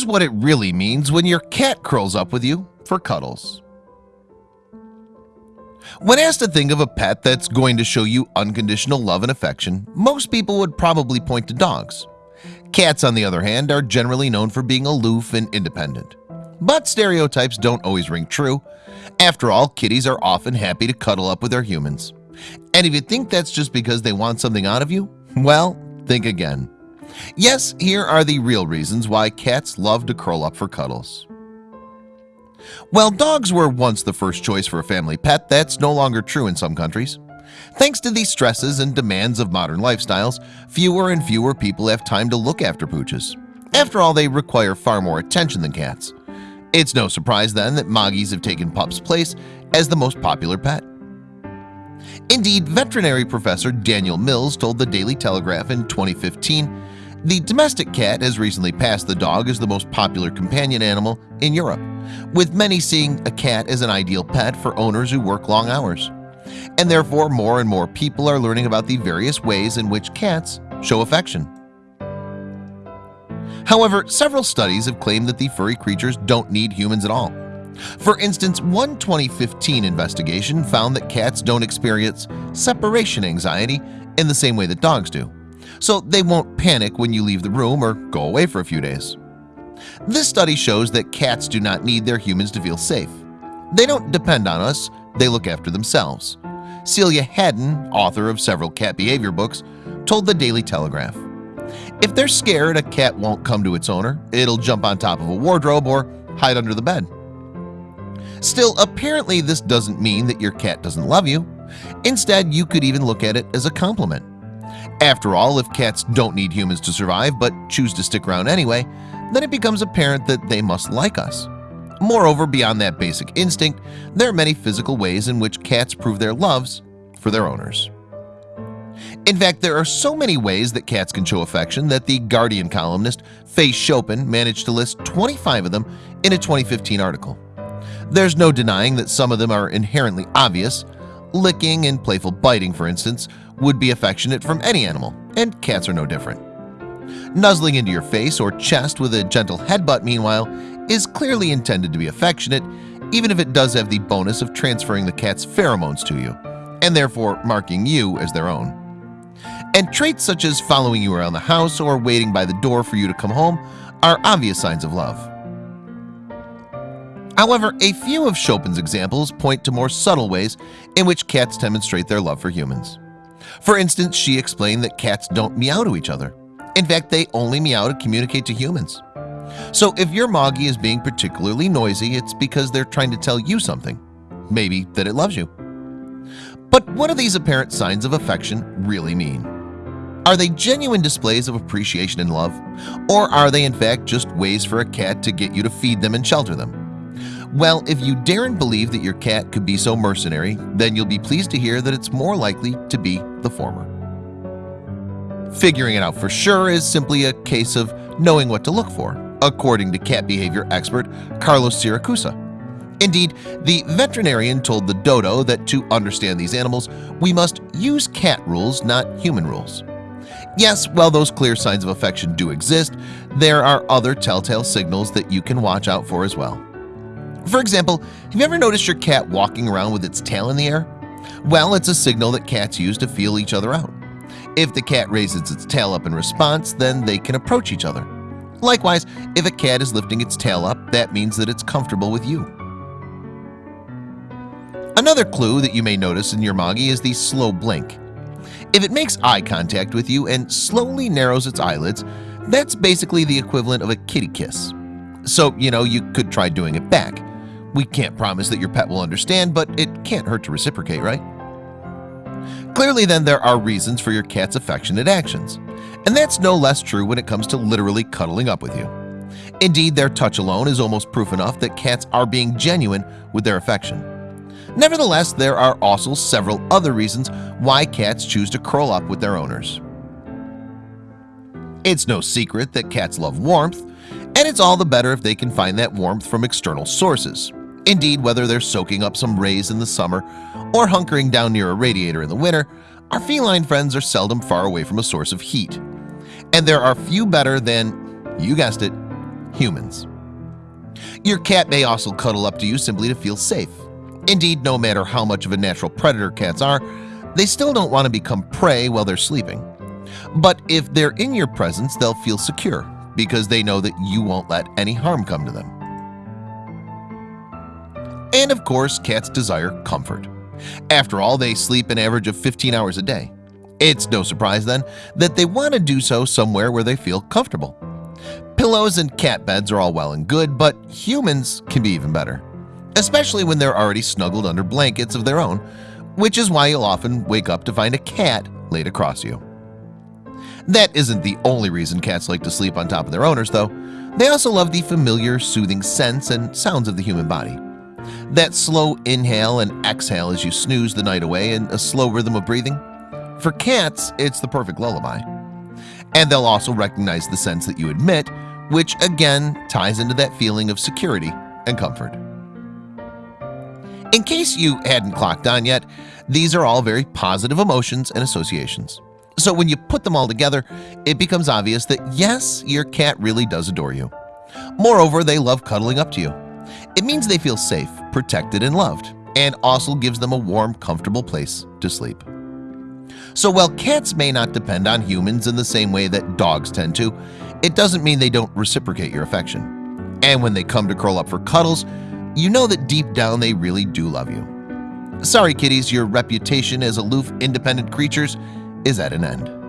Here's what it really means when your cat curls up with you for cuddles. When asked to think of a pet that's going to show you unconditional love and affection Most people would probably point to dogs. Cats on the other hand are generally known for being aloof and independent. But stereotypes don't always ring true. After all kitties are often happy to cuddle up with their humans. And if you think that's just because they want something out of you Well think again Yes, here are the real reasons why cats love to curl up for cuddles. While dogs were once the first choice for a family pet That's no longer true in some countries. Thanks to the stresses and demands of modern lifestyles Fewer and fewer people have time to look after pooches. After all they require far more attention than cats. It's no surprise then that Moggies have taken pups place as the most popular pet. Indeed veterinary professor Daniel Mills told the Daily Telegraph in 2015 the domestic cat has recently passed the dog as the most popular companion animal in Europe with many seeing a cat as an ideal pet for owners who work long hours. And therefore more and more people are learning about the various ways in which cats show affection. However, several studies have claimed that the furry creatures don't need humans at all. For instance one 2015 investigation found that cats don't experience separation anxiety in the same way that dogs do so they won't panic when you leave the room or go away for a few days. This study shows that cats do not need their humans to feel safe. They don't depend on us. They look after themselves. Celia Haddon author of several cat behavior books told the Daily Telegraph If they're scared a cat won't come to its owner. It'll jump on top of a wardrobe or hide under the bed. Still apparently this doesn't mean that your cat doesn't love you. Instead you could even look at it as a compliment after all if cats don't need humans to survive but choose to stick around anyway then it becomes apparent that they must like us. Moreover beyond that basic instinct There are many physical ways in which cats prove their loves for their owners. In fact, there are so many ways that cats can show affection that the Guardian columnist Faye Chopin managed to list 25 of them in a 2015 article. There's no denying that some of them are inherently obvious. Licking and playful biting for instance would be affectionate from any animal and cats are no different. Nuzzling into your face or chest with a gentle headbutt meanwhile is clearly intended to be affectionate even if it does have the bonus of transferring the cat's pheromones to you and therefore marking you as their own. And traits such as following you around the house or waiting by the door for you to come home are obvious signs of love. However, a few of Chopin's examples point to more subtle ways in which cats demonstrate their love for humans For instance, she explained that cats don't meow to each other In fact, they only meow to communicate to humans So if your Moggy is being particularly noisy It's because they're trying to tell you something maybe that it loves you But what do these apparent signs of affection really mean? Are they genuine displays of appreciation and love? Or are they in fact just ways for a cat to get you to feed them and shelter them? Well, if you daren't believe that your cat could be so mercenary, then you'll be pleased to hear that it's more likely to be the former. Figuring it out for sure is simply a case of knowing what to look for, according to cat behavior expert Carlos Siracusa. Indeed, the veterinarian told the dodo that to understand these animals, we must use cat rules, not human rules. Yes, while those clear signs of affection do exist, there are other telltale signals that you can watch out for as well. For example, have you ever noticed your cat walking around with its tail in the air? Well, it's a signal that cats use to feel each other out. If the cat raises its tail up in response, then they can approach each other. Likewise, if a cat is lifting its tail up, that means that it's comfortable with you. Another clue that you may notice in your Moggy is the slow blink. If it makes eye contact with you and slowly narrows its eyelids That's basically the equivalent of a kitty kiss. So, you know, you could try doing it back we can't promise that your pet will understand but it can't hurt to reciprocate right? Clearly then there are reasons for your cat's affectionate actions and that's no less true when it comes to literally cuddling up with you. Indeed their touch alone is almost proof enough that cats are being genuine with their affection. Nevertheless, there are also several other reasons why cats choose to curl up with their owners. It's no secret that cats love warmth and it's all the better if they can find that warmth from external sources Indeed, whether they're soaking up some rays in the summer or hunkering down near a radiator in the winter, our feline friends are seldom far away from a source of heat. And there are few better than, you guessed it, humans. Your cat may also cuddle up to you simply to feel safe. Indeed, no matter how much of a natural predator cats are, they still don't want to become prey while they're sleeping. But if they're in your presence, they'll feel secure because they know that you won't let any harm come to them. And of course, cats desire comfort. After all, they sleep an average of 15 hours a day. It's no surprise then that they want to do so somewhere where they feel comfortable. Pillows and cat beds are all well and good, but humans can be even better, especially when they're already snuggled under blankets of their own, which is why you'll often wake up to find a cat laid across you. That isn't the only reason cats like to sleep on top of their owners, though. They also love the familiar, soothing scents and sounds of the human body. That slow inhale and exhale as you snooze the night away and a slow rhythm of breathing. For cats, it's the perfect lullaby. And they'll also recognize the scents that you emit, which again ties into that feeling of security and comfort. In case you hadn't clocked on yet, these are all very positive emotions and associations. So when you put them all together, it becomes obvious that yes, your cat really does adore you. Moreover, they love cuddling up to you. It means they feel safe, protected, and loved, and also gives them a warm, comfortable place to sleep. So while cats may not depend on humans in the same way that dogs tend to, it doesn't mean they don't reciprocate your affection. And when they come to curl up for cuddles, you know that deep down they really do love you. Sorry kitties, your reputation as aloof, independent creatures is at an end.